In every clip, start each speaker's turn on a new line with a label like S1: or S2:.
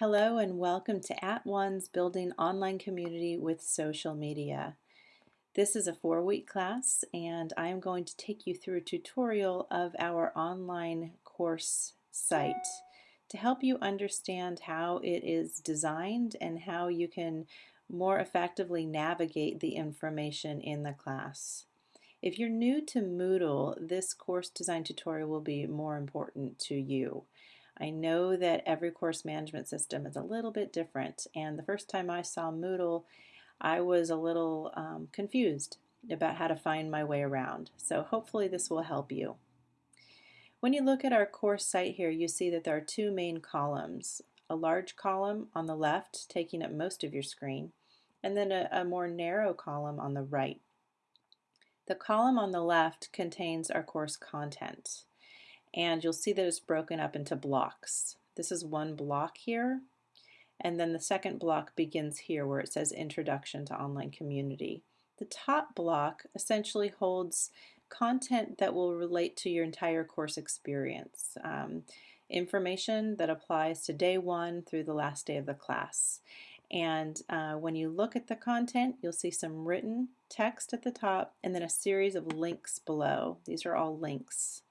S1: Hello and welcome to At One's Building Online Community with Social Media. This is a four-week class and I am going to take you through a tutorial of our online course site to help you understand how it is designed and how you can more effectively navigate the information in the class. If you're new to Moodle, this course design tutorial will be more important to you. I know that every course management system is a little bit different and the first time I saw Moodle I was a little um, confused about how to find my way around. So hopefully this will help you. When you look at our course site here you see that there are two main columns. A large column on the left taking up most of your screen and then a, a more narrow column on the right. The column on the left contains our course content and you'll see that it's broken up into blocks. This is one block here and then the second block begins here where it says Introduction to Online Community. The top block essentially holds content that will relate to your entire course experience. Um, information that applies to day one through the last day of the class. And uh, when you look at the content, you'll see some written text at the top and then a series of links below. These are all links.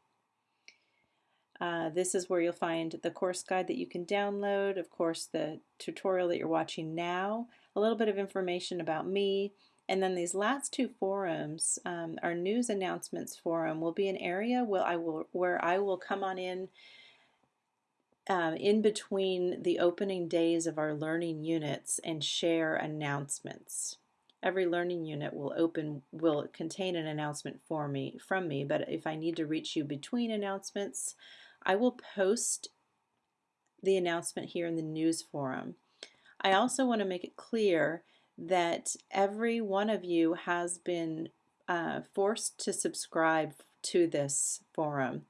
S1: Uh, this is where you'll find the course guide that you can download, of course the tutorial that you're watching now, a little bit of information about me, and then these last two forums, um, our news announcements forum will be an area where I will, where I will come on in um, in between the opening days of our learning units and share announcements. Every learning unit will open will contain an announcement for me from me, but if I need to reach you between announcements, I will post the announcement here in the news forum. I also want to make it clear that every one of you has been uh, forced to subscribe to this forum.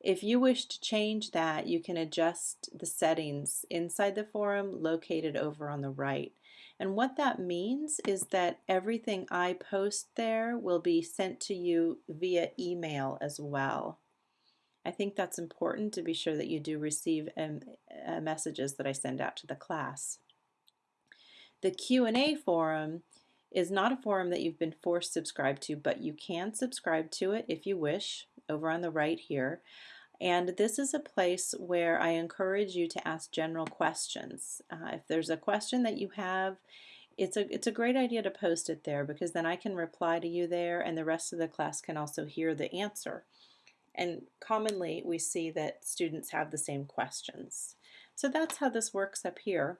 S1: If you wish to change that, you can adjust the settings inside the forum located over on the right. And what that means is that everything I post there will be sent to you via email as well. I think that's important to be sure that you do receive um, uh, messages that I send out to the class. The Q&A forum is not a forum that you've been forced to subscribe to, but you can subscribe to it if you wish, over on the right here. And this is a place where I encourage you to ask general questions. Uh, if there's a question that you have, it's a, it's a great idea to post it there because then I can reply to you there and the rest of the class can also hear the answer. And commonly we see that students have the same questions. So that's how this works up here.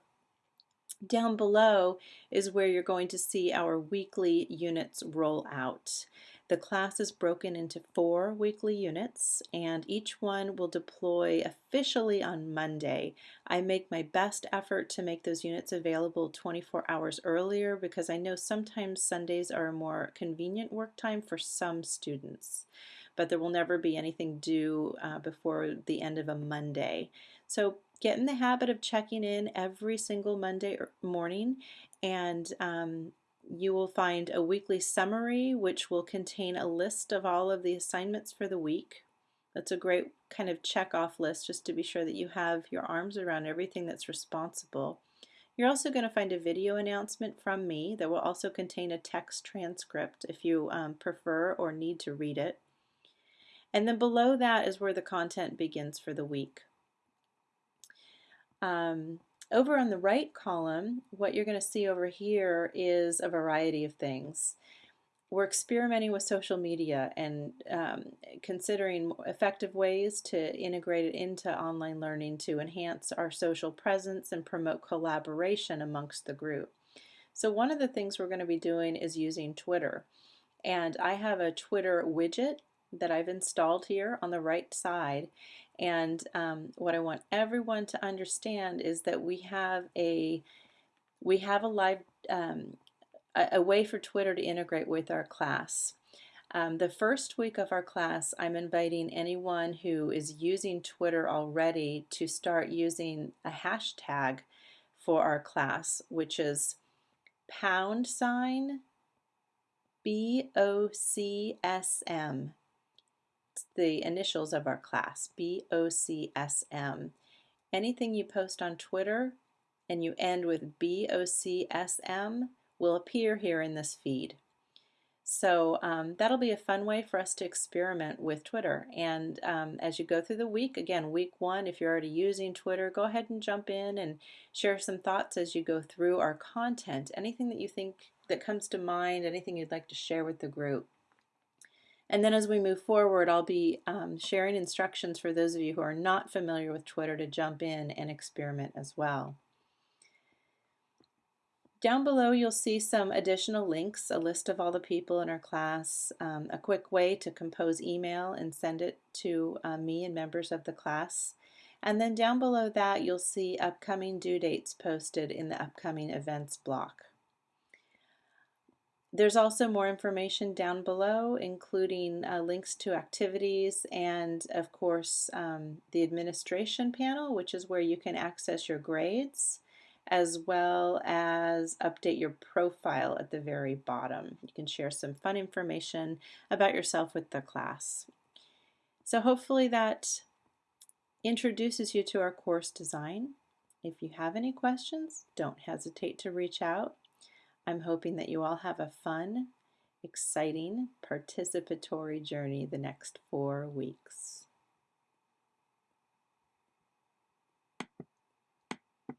S1: Down below is where you're going to see our weekly units roll out. The class is broken into four weekly units and each one will deploy officially on Monday. I make my best effort to make those units available 24 hours earlier because I know sometimes Sundays are a more convenient work time for some students but there will never be anything due uh, before the end of a Monday. So get in the habit of checking in every single Monday morning and um, you will find a weekly summary which will contain a list of all of the assignments for the week. That's a great kind of check off list just to be sure that you have your arms around everything that's responsible. You're also going to find a video announcement from me that will also contain a text transcript if you um, prefer or need to read it. And then below that is where the content begins for the week. Um, over on the right column, what you're going to see over here is a variety of things. We're experimenting with social media and um, considering effective ways to integrate it into online learning to enhance our social presence and promote collaboration amongst the group. So one of the things we're going to be doing is using Twitter. And I have a Twitter widget that I've installed here on the right side. And um, what I want everyone to understand is that we have a we have a live um, a, a, way for Twitter to integrate with our class. Um, the first week of our class, I'm inviting anyone who is using Twitter already to start using a hashtag for our class, which is pound sign BOCSM the initials of our class, B-O-C-S-M. Anything you post on Twitter and you end with BOCSM will appear here in this feed. So um, that'll be a fun way for us to experiment with Twitter. And um, as you go through the week, again, week one, if you're already using Twitter, go ahead and jump in and share some thoughts as you go through our content. Anything that you think that comes to mind, anything you'd like to share with the group. And then as we move forward, I'll be um, sharing instructions for those of you who are not familiar with Twitter to jump in and experiment as well. Down below you'll see some additional links, a list of all the people in our class, um, a quick way to compose email and send it to uh, me and members of the class. And then down below that you'll see upcoming due dates posted in the upcoming events block. There's also more information down below, including uh, links to activities and, of course, um, the administration panel, which is where you can access your grades as well as update your profile at the very bottom. You can share some fun information about yourself with the class. So hopefully that introduces you to our course design. If you have any questions, don't hesitate to reach out. I'm hoping that you all have a fun, exciting, participatory journey the next four weeks.